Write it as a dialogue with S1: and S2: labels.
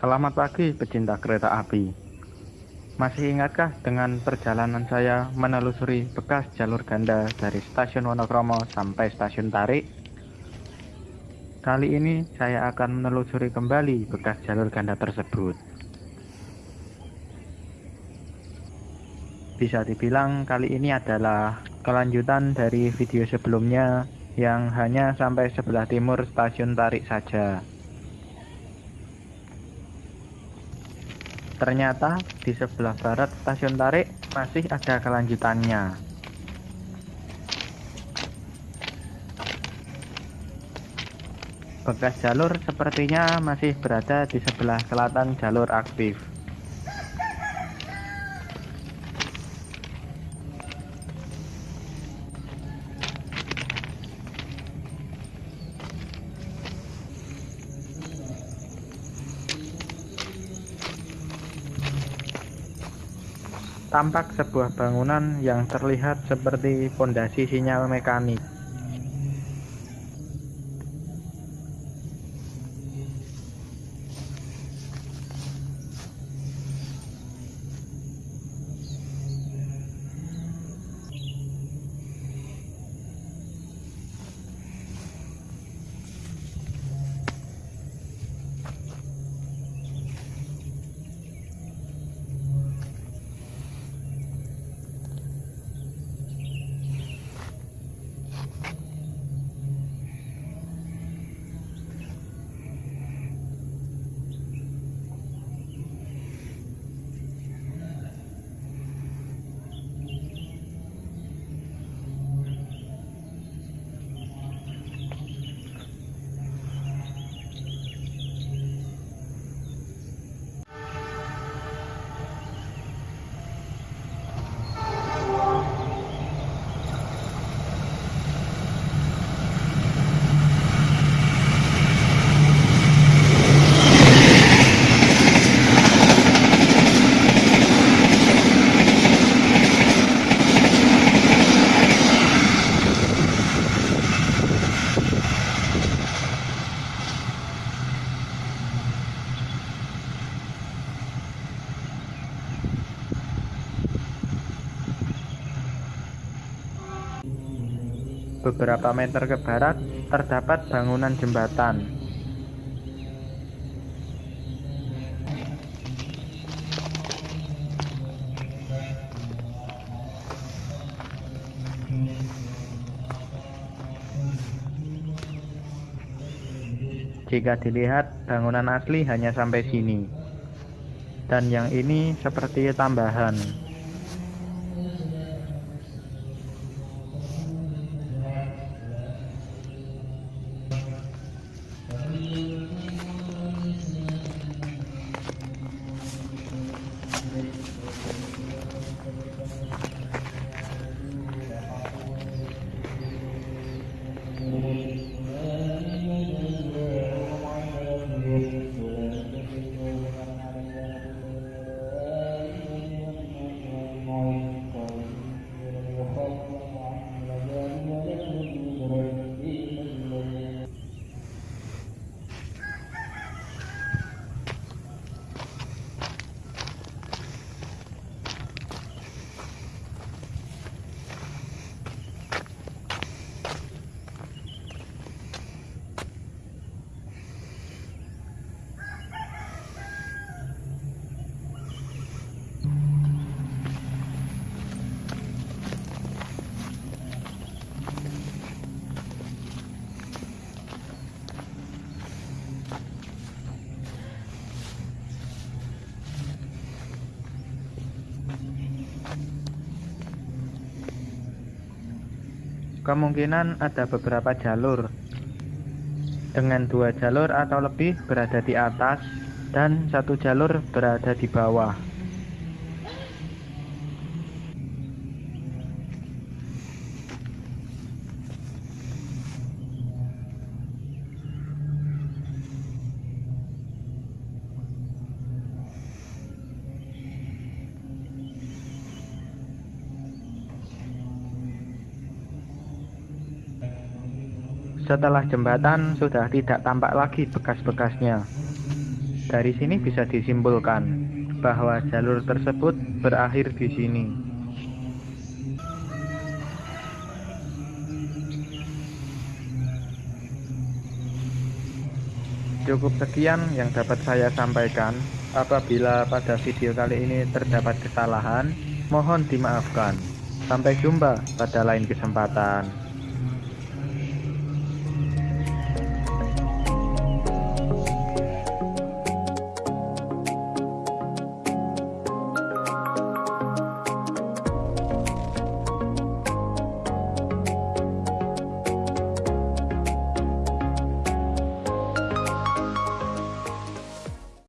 S1: Selamat pagi pecinta kereta api. Masih ingatkah dengan perjalanan saya menelusuri bekas jalur ganda dari stasiun Wonokromo sampai stasiun Tarik? Kali ini saya akan menelusuri kembali bekas jalur ganda tersebut. Bisa dibilang kali ini adalah kelanjutan dari video sebelumnya yang hanya sampai sebelah timur stasiun Tarik saja. Ternyata di sebelah barat stasiun Tarik masih ada kelanjutannya. Bekas jalur sepertinya masih berada di sebelah selatan jalur aktif. Tampak sebuah bangunan yang terlihat seperti fondasi sinyal mekanik. Beberapa meter ke barat terdapat bangunan jembatan. Jika dilihat, bangunan asli hanya sampai sini. Dan yang ini seperti tambahan. Kemungkinan ada beberapa jalur dengan dua jalur atau lebih berada di atas dan satu jalur berada di bawah. Setelah jembatan sudah tidak tampak lagi bekas-bekasnya. Dari sini bisa disimpulkan bahwa jalur tersebut berakhir di sini. Cukup sekian yang dapat saya sampaikan. Apabila pada video kali ini terdapat kesalahan, mohon dimaafkan. Sampai jumpa pada lain kesempatan.